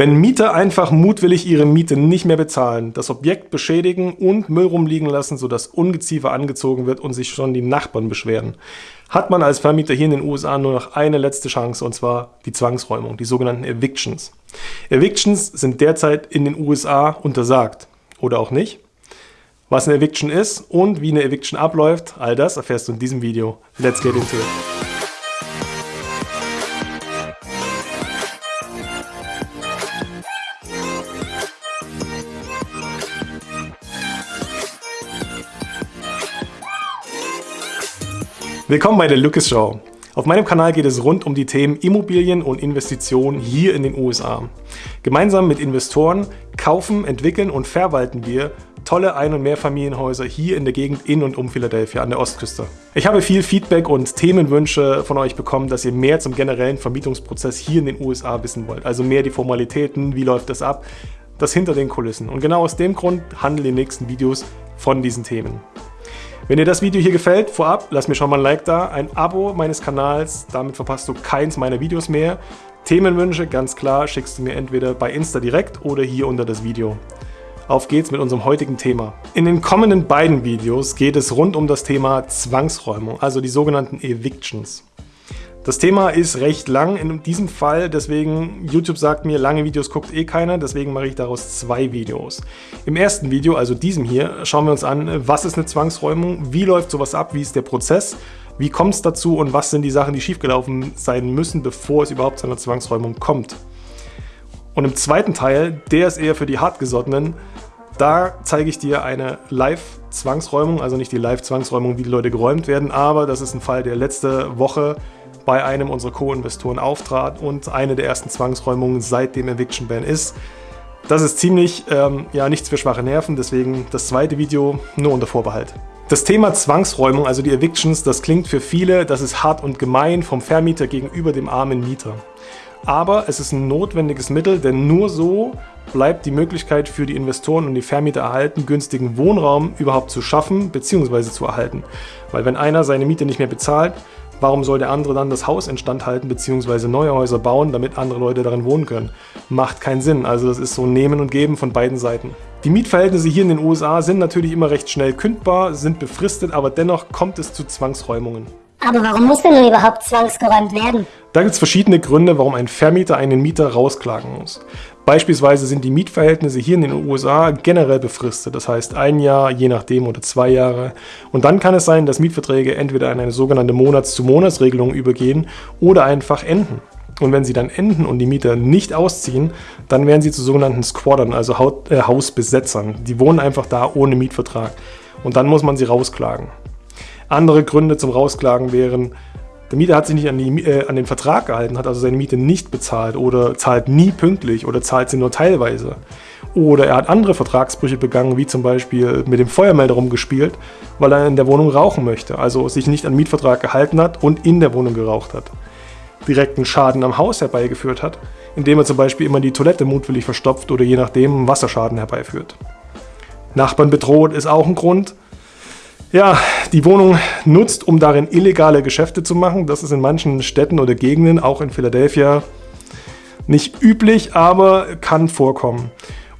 Wenn Mieter einfach mutwillig ihre Miete nicht mehr bezahlen, das Objekt beschädigen und Müll rumliegen lassen, sodass Ungeziefer angezogen wird und sich schon die Nachbarn beschweren, hat man als Vermieter hier in den USA nur noch eine letzte Chance, und zwar die Zwangsräumung, die sogenannten Evictions. Evictions sind derzeit in den USA untersagt. Oder auch nicht. Was eine Eviction ist und wie eine Eviction abläuft, all das erfährst du in diesem Video. Let's get into it. Willkommen bei der Lucas Show. Auf meinem Kanal geht es rund um die Themen Immobilien und Investitionen hier in den USA. Gemeinsam mit Investoren kaufen, entwickeln und verwalten wir tolle Ein- und Mehrfamilienhäuser hier in der Gegend in und um Philadelphia an der Ostküste. Ich habe viel Feedback und Themenwünsche von euch bekommen, dass ihr mehr zum generellen Vermietungsprozess hier in den USA wissen wollt. Also mehr die Formalitäten, wie läuft das ab, das hinter den Kulissen. Und genau aus dem Grund handeln die nächsten Videos von diesen Themen. Wenn dir das Video hier gefällt, vorab, lass mir schon mal ein Like da, ein Abo meines Kanals, damit verpasst du keins meiner Videos mehr. Themenwünsche, ganz klar, schickst du mir entweder bei Insta direkt oder hier unter das Video. Auf geht's mit unserem heutigen Thema. In den kommenden beiden Videos geht es rund um das Thema Zwangsräumung, also die sogenannten Evictions. Das Thema ist recht lang in diesem Fall, deswegen YouTube sagt mir, lange Videos guckt eh keiner, deswegen mache ich daraus zwei Videos. Im ersten Video, also diesem hier, schauen wir uns an, was ist eine Zwangsräumung, wie läuft sowas ab, wie ist der Prozess, wie kommt es dazu und was sind die Sachen, die schiefgelaufen sein müssen, bevor es überhaupt zu einer Zwangsräumung kommt. Und im zweiten Teil, der ist eher für die Hartgesottenen, da zeige ich dir eine Live-Zwangsräumung, also nicht die Live-Zwangsräumung, wie die Leute geräumt werden, aber das ist ein Fall, der letzte Woche bei einem unserer Co-Investoren auftrat und eine der ersten Zwangsräumungen seit dem Eviction Ban ist. Das ist ziemlich, ähm, ja, nichts für schwache Nerven, deswegen das zweite Video nur unter Vorbehalt. Das Thema Zwangsräumung, also die Evictions, das klingt für viele, das ist hart und gemein vom Vermieter gegenüber dem armen Mieter. Aber es ist ein notwendiges Mittel, denn nur so bleibt die Möglichkeit für die Investoren und die Vermieter erhalten, günstigen Wohnraum überhaupt zu schaffen bzw. zu erhalten. Weil wenn einer seine Miete nicht mehr bezahlt, Warum soll der andere dann das Haus instand halten bzw. neue Häuser bauen, damit andere Leute darin wohnen können? Macht keinen Sinn. Also das ist so Nehmen und Geben von beiden Seiten. Die Mietverhältnisse hier in den USA sind natürlich immer recht schnell kündbar, sind befristet, aber dennoch kommt es zu Zwangsräumungen. Aber warum muss denn nun überhaupt zwangsgeräumt werden? Da gibt es verschiedene Gründe, warum ein Vermieter einen Mieter rausklagen muss. Beispielsweise sind die Mietverhältnisse hier in den USA generell befristet, das heißt ein Jahr, je nachdem oder zwei Jahre. Und dann kann es sein, dass Mietverträge entweder in eine sogenannte Monats-zu-Monats-Regelung übergehen oder einfach enden. Und wenn sie dann enden und die Mieter nicht ausziehen, dann werden sie zu sogenannten Squattern, also äh, Hausbesetzern. Die wohnen einfach da ohne Mietvertrag. Und dann muss man sie rausklagen. Andere Gründe zum Rausklagen wären, der Mieter hat sich nicht an, die, äh, an, den Vertrag gehalten, hat also seine Miete nicht bezahlt oder zahlt nie pünktlich oder zahlt sie nur teilweise. Oder er hat andere Vertragsbrüche begangen, wie zum Beispiel mit dem Feuermelder rumgespielt, weil er in der Wohnung rauchen möchte, also sich nicht an Mietvertrag gehalten hat und in der Wohnung geraucht hat. Direkten Schaden am Haus herbeigeführt hat, indem er zum Beispiel immer die Toilette mutwillig verstopft oder je nachdem Wasserschaden herbeiführt. Nachbarn bedroht ist auch ein Grund, ja, die Wohnung nutzt, um darin illegale Geschäfte zu machen. Das ist in manchen Städten oder Gegenden, auch in Philadelphia, nicht üblich, aber kann vorkommen.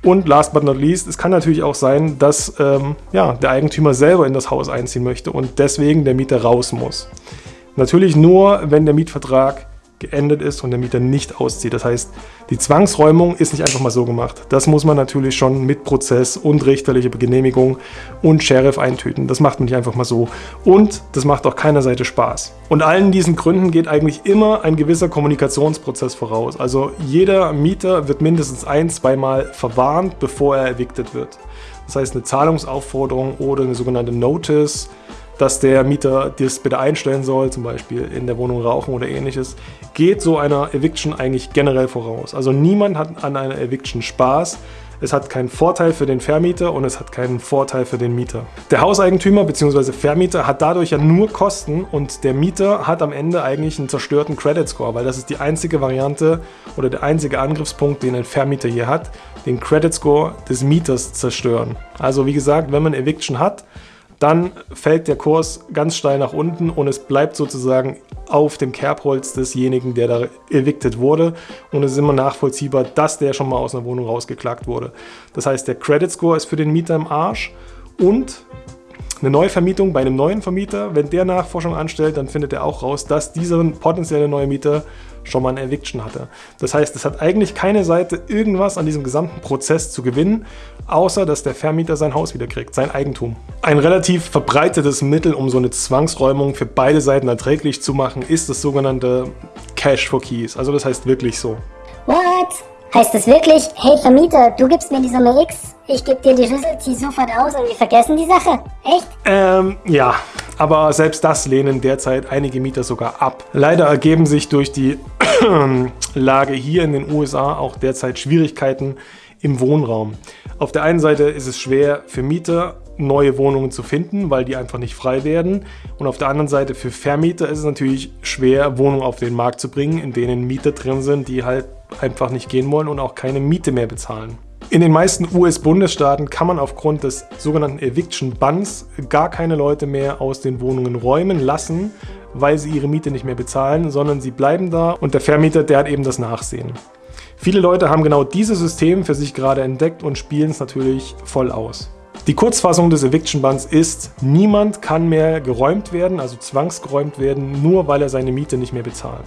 Und last but not least, es kann natürlich auch sein, dass ähm, ja, der Eigentümer selber in das Haus einziehen möchte und deswegen der Mieter raus muss. Natürlich nur, wenn der Mietvertrag geendet ist und der Mieter nicht auszieht. Das heißt, die Zwangsräumung ist nicht einfach mal so gemacht. Das muss man natürlich schon mit Prozess und richterliche Genehmigung und Sheriff eintüten. Das macht man nicht einfach mal so. Und das macht auch keiner Seite Spaß. Und allen diesen Gründen geht eigentlich immer ein gewisser Kommunikationsprozess voraus. Also jeder Mieter wird mindestens ein, zweimal verwarnt, bevor er evicted wird. Das heißt, eine Zahlungsaufforderung oder eine sogenannte Notice dass der Mieter das bitte einstellen soll, zum Beispiel in der Wohnung rauchen oder ähnliches, geht so einer Eviction eigentlich generell voraus. Also niemand hat an einer Eviction Spaß. Es hat keinen Vorteil für den Vermieter und es hat keinen Vorteil für den Mieter. Der Hauseigentümer bzw. Vermieter hat dadurch ja nur Kosten und der Mieter hat am Ende eigentlich einen zerstörten Credit Score, weil das ist die einzige Variante oder der einzige Angriffspunkt, den ein Vermieter hier hat, den Credit Score des Mieters zerstören. Also wie gesagt, wenn man Eviction hat, dann fällt der Kurs ganz steil nach unten und es bleibt sozusagen auf dem Kerbholz desjenigen, der da evicted wurde. Und es ist immer nachvollziehbar, dass der schon mal aus einer Wohnung rausgeklagt wurde. Das heißt, der Credit Score ist für den Mieter im Arsch und eine Neuvermietung bei einem neuen Vermieter, wenn der Nachforschung anstellt, dann findet er auch raus, dass dieser potenzielle neue Mieter schon mal ein Eviction hatte. Das heißt, es hat eigentlich keine Seite irgendwas an diesem gesamten Prozess zu gewinnen, außer dass der Vermieter sein Haus wieder kriegt, sein Eigentum. Ein relativ verbreitetes Mittel, um so eine Zwangsräumung für beide Seiten erträglich zu machen, ist das sogenannte Cash for Keys. Also das heißt wirklich so. What? Heißt das wirklich, hey Vermieter, du gibst mir die Summe X, ich gebe dir die Schlüssel, zieh sofort aus und wir vergessen die Sache? Echt? Ähm, ja. Aber selbst das lehnen derzeit einige Mieter sogar ab. Leider ergeben sich durch die Lage hier in den USA auch derzeit Schwierigkeiten im Wohnraum. Auf der einen Seite ist es schwer für Mieter, neue Wohnungen zu finden, weil die einfach nicht frei werden. Und auf der anderen Seite für Vermieter ist es natürlich schwer, Wohnungen auf den Markt zu bringen, in denen Mieter drin sind, die halt einfach nicht gehen wollen und auch keine Miete mehr bezahlen. In den meisten US-Bundesstaaten kann man aufgrund des sogenannten Eviction Bans gar keine Leute mehr aus den Wohnungen räumen lassen, weil sie ihre Miete nicht mehr bezahlen, sondern sie bleiben da und der Vermieter, der hat eben das Nachsehen. Viele Leute haben genau dieses System für sich gerade entdeckt und spielen es natürlich voll aus. Die Kurzfassung des Eviction Bans ist, niemand kann mehr geräumt werden, also zwangsgeräumt werden, nur weil er seine Miete nicht mehr bezahlt.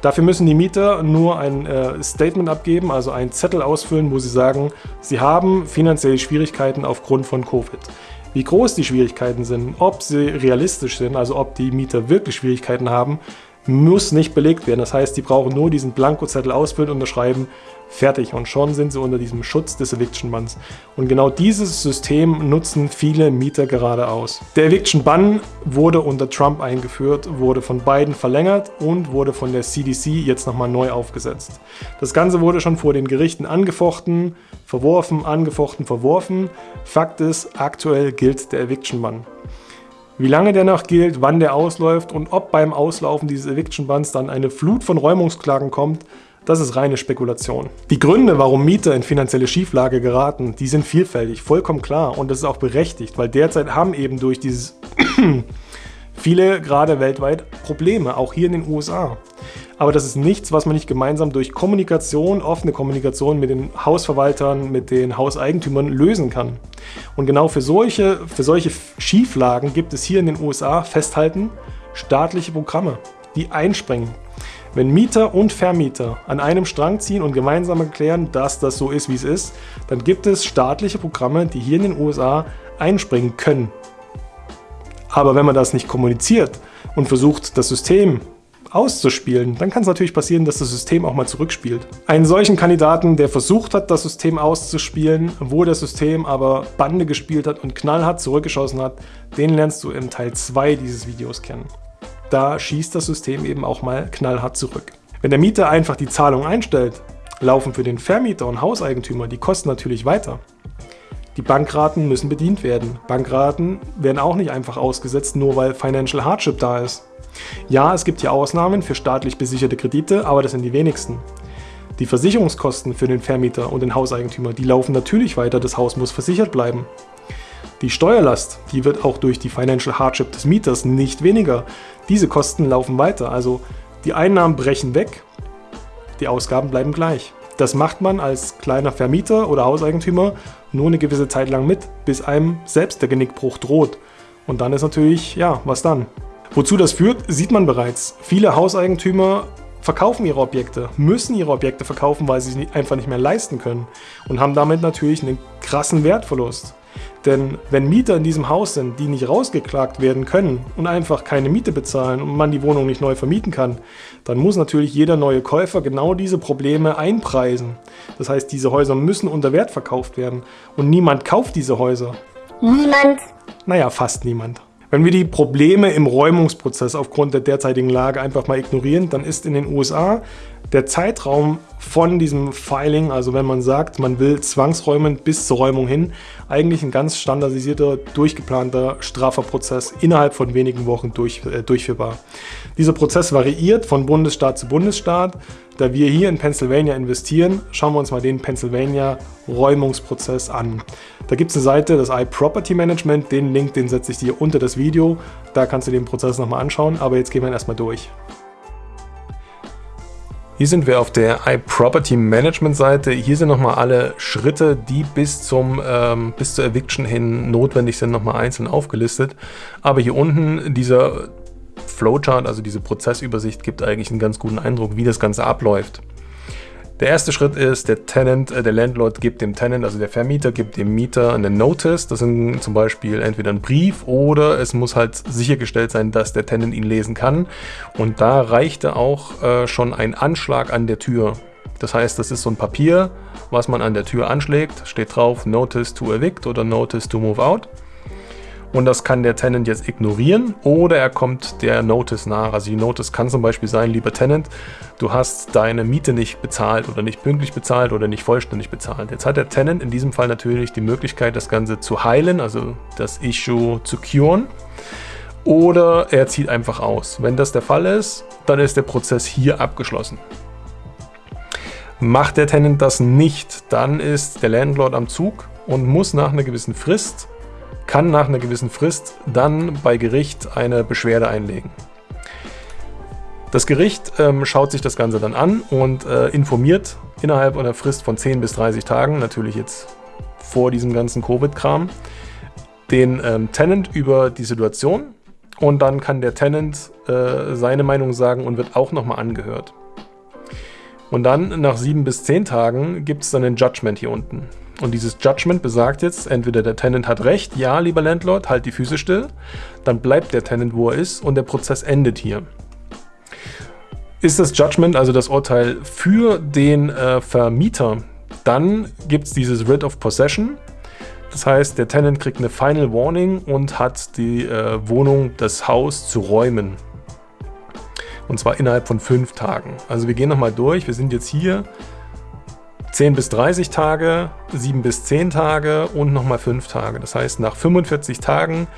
Dafür müssen die Mieter nur ein äh, Statement abgeben, also einen Zettel ausfüllen, wo sie sagen, sie haben finanzielle Schwierigkeiten aufgrund von Covid. Wie groß die Schwierigkeiten sind, ob sie realistisch sind, also ob die Mieter wirklich Schwierigkeiten haben, muss nicht belegt werden. Das heißt, die brauchen nur diesen Blankozettel ausfüllen, unterschreiben, fertig. Und schon sind sie unter diesem Schutz des Eviction Bans. Und genau dieses System nutzen viele Mieter gerade aus. Der Eviction Ban wurde unter Trump eingeführt, wurde von Biden verlängert und wurde von der CDC jetzt nochmal neu aufgesetzt. Das Ganze wurde schon vor den Gerichten angefochten, verworfen, angefochten, verworfen. Fakt ist, aktuell gilt der Eviction Ban. Wie lange der noch gilt, wann der ausläuft und ob beim Auslaufen dieses Eviction Bans dann eine Flut von Räumungsklagen kommt, das ist reine Spekulation. Die Gründe, warum Mieter in finanzielle Schieflage geraten, die sind vielfältig, vollkommen klar und das ist auch berechtigt, weil derzeit haben eben durch dieses viele gerade weltweit Probleme, auch hier in den USA. Aber das ist nichts, was man nicht gemeinsam durch Kommunikation, offene Kommunikation mit den Hausverwaltern, mit den Hauseigentümern lösen kann. Und genau für solche, für solche Schieflagen gibt es hier in den USA, festhalten, staatliche Programme, die einspringen. Wenn Mieter und Vermieter an einem Strang ziehen und gemeinsam erklären, dass das so ist, wie es ist, dann gibt es staatliche Programme, die hier in den USA einspringen können. Aber wenn man das nicht kommuniziert und versucht, das System auszuspielen, dann kann es natürlich passieren, dass das System auch mal zurückspielt. Einen solchen Kandidaten, der versucht hat, das System auszuspielen, wo das System aber Bande gespielt hat und knallhart zurückgeschossen hat, den lernst du im Teil 2 dieses Videos kennen. Da schießt das System eben auch mal knallhart zurück. Wenn der Mieter einfach die Zahlung einstellt, laufen für den Vermieter und Hauseigentümer die Kosten natürlich weiter. Die Bankraten müssen bedient werden. Bankraten werden auch nicht einfach ausgesetzt, nur weil Financial Hardship da ist. Ja, es gibt hier Ausnahmen für staatlich besicherte Kredite, aber das sind die wenigsten. Die Versicherungskosten für den Vermieter und den Hauseigentümer, die laufen natürlich weiter, das Haus muss versichert bleiben. Die Steuerlast, die wird auch durch die Financial Hardship des Mieters nicht weniger. Diese Kosten laufen weiter, also die Einnahmen brechen weg, die Ausgaben bleiben gleich. Das macht man als kleiner Vermieter oder Hauseigentümer nur eine gewisse Zeit lang mit, bis einem selbst der Genickbruch droht. Und dann ist natürlich, ja, was dann? Wozu das führt, sieht man bereits. Viele Hauseigentümer verkaufen ihre Objekte, müssen ihre Objekte verkaufen, weil sie sie einfach nicht mehr leisten können und haben damit natürlich einen krassen Wertverlust. Denn wenn Mieter in diesem Haus sind, die nicht rausgeklagt werden können und einfach keine Miete bezahlen und man die Wohnung nicht neu vermieten kann, dann muss natürlich jeder neue Käufer genau diese Probleme einpreisen. Das heißt, diese Häuser müssen unter Wert verkauft werden und niemand kauft diese Häuser. Niemand? Naja, fast niemand. Wenn wir die Probleme im Räumungsprozess aufgrund der derzeitigen Lage einfach mal ignorieren, dann ist in den USA Der Zeitraum von diesem Filing, also wenn man sagt, man will zwangsräumen bis zur Räumung hin, eigentlich ein ganz standardisierter, durchgeplanter Strafverprozess innerhalb von wenigen Wochen durch, äh, durchführbar. Dieser Prozess variiert von Bundesstaat zu Bundesstaat. Da wir hier in Pennsylvania investieren, schauen wir uns mal den Pennsylvania Räumungsprozess an. Da gibt es eine Seite, das iProperty Management, den Link, den setze ich dir unter das Video. Da kannst du den Prozess nochmal anschauen, aber jetzt gehen wir erstmal durch. Hier sind wir auf der iProperty Management Seite. Hier sind nochmal alle Schritte, die bis, zum, ähm, bis zur Eviction hin notwendig sind, nochmal einzeln aufgelistet. Aber hier unten dieser Flowchart, also diese Prozessübersicht, gibt eigentlich einen ganz guten Eindruck, wie das Ganze abläuft. Der erste Schritt ist, der Tenant, äh, der Landlord gibt dem Tenant, also der Vermieter gibt dem Mieter eine Notice. Das sind zum Beispiel entweder ein Brief oder es muss halt sichergestellt sein, dass der Tenant ihn lesen kann. Und da reichte auch äh, schon ein Anschlag an der Tür. Das heißt, das ist so ein Papier, was man an der Tür anschlägt, steht drauf Notice to evict oder Notice to move out und das kann der Tenant jetzt ignorieren oder er kommt der Notice nach. Also die Notice kann zum Beispiel sein, lieber Tenant, du hast deine Miete nicht bezahlt oder nicht pünktlich bezahlt oder nicht vollständig bezahlt. Jetzt hat der Tenant in diesem Fall natürlich die Möglichkeit, das Ganze zu heilen, also das Issue zu curen oder er zieht einfach aus. Wenn das der Fall ist, dann ist der Prozess hier abgeschlossen. Macht der Tenant das nicht, dann ist der Landlord am Zug und muss nach einer gewissen Frist kann nach einer gewissen Frist dann bei Gericht eine Beschwerde einlegen. Das Gericht ähm, schaut sich das Ganze dann an und äh, informiert innerhalb einer Frist von 10 bis 30 Tagen, natürlich jetzt vor diesem ganzen Covid-Kram, den ähm, Tenant über die Situation und dann kann der Tenant äh, seine Meinung sagen und wird auch nochmal angehört. Und dann nach 7 bis 10 Tagen gibt es dann ein Judgment hier unten. Und dieses Judgment besagt jetzt, entweder der Tenant hat recht, ja, lieber Landlord, halt die Füße still, dann bleibt der Tenant, wo er ist und der Prozess endet hier. Ist das Judgment, also das Urteil für den äh, Vermieter, dann gibt es dieses Writ of Possession. Das heißt, der Tenant kriegt eine Final Warning und hat die äh, Wohnung, das Haus zu räumen. Und zwar innerhalb von fünf Tagen. Also wir gehen nochmal durch. Wir sind jetzt hier 10 bis 30 Tage, 7 bis 10 Tage und nochmal 5 Tage. Das heißt, nach 45 Tagen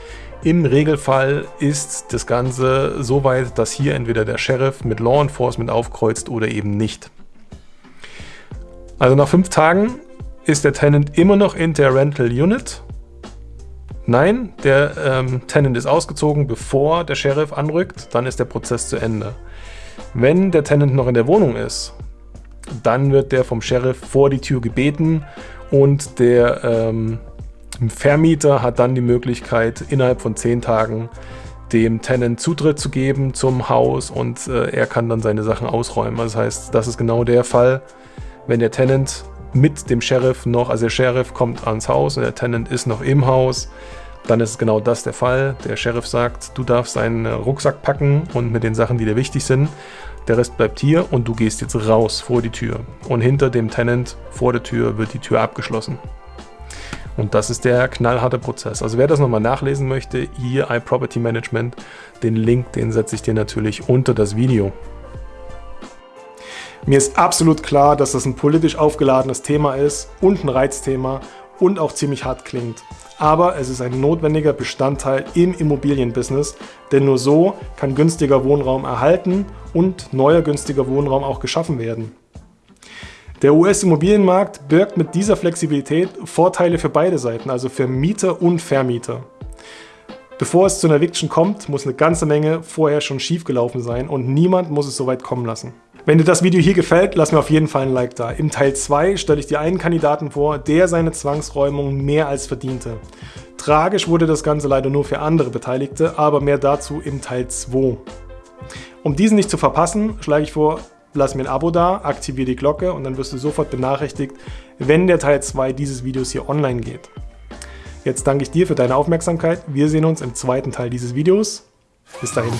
im Regelfall ist das Ganze so weit, dass hier entweder der Sheriff mit Law Enforcement aufkreuzt oder eben nicht. Also nach 5 Tagen ist der Tenant immer noch in der Rental Unit. Nein, der ähm, Tenant ist ausgezogen, bevor der Sheriff anrückt, dann ist der Prozess zu Ende. Wenn der Tenant noch in der Wohnung ist, dann wird der vom Sheriff vor die Tür gebeten und der ähm, Vermieter hat dann die Möglichkeit, innerhalb von zehn Tagen dem Tenant Zutritt zu geben zum Haus und äh, er kann dann seine Sachen ausräumen. Das heißt, das ist genau der Fall, wenn der Tenant mit dem Sheriff noch, also der Sheriff kommt ans Haus und der Tenant ist noch im Haus, dann ist genau das der Fall. Der Sheriff sagt, du darfst deinen Rucksack packen und mit den Sachen, die dir wichtig sind. Der Rest bleibt hier und du gehst jetzt raus vor die Tür. Und hinter dem Tenant vor der Tür wird die Tür abgeschlossen. Und das ist der knallharte Prozess. Also wer das nochmal nachlesen möchte, hier iProperty Management, den Link, den setze ich dir natürlich unter das Video. Mir ist absolut klar, dass das ein politisch aufgeladenes Thema ist und ein Reizthema und auch ziemlich hart klingt aber es ist ein notwendiger Bestandteil im Immobilienbusiness, denn nur so kann günstiger Wohnraum erhalten und neuer günstiger Wohnraum auch geschaffen werden. Der US-Immobilienmarkt birgt mit dieser Flexibilität Vorteile für beide Seiten, also für Mieter und Vermieter. Bevor es zu einer Eviction kommt, muss eine ganze Menge vorher schon schiefgelaufen sein und niemand muss es so weit kommen lassen. Wenn dir das Video hier gefällt, lass mir auf jeden Fall ein Like da. Im Teil 2 stelle ich dir einen Kandidaten vor, der seine Zwangsräumung mehr als verdiente. Tragisch wurde das Ganze leider nur für andere Beteiligte, aber mehr dazu im Teil 2. Um diesen nicht zu verpassen, schlage ich vor, lass mir ein Abo da, aktiviere die Glocke und dann wirst du sofort benachrichtigt, wenn der Teil 2 dieses Videos hier online geht. Jetzt danke ich dir für deine Aufmerksamkeit. Wir sehen uns im zweiten Teil dieses Videos. Bis dahin.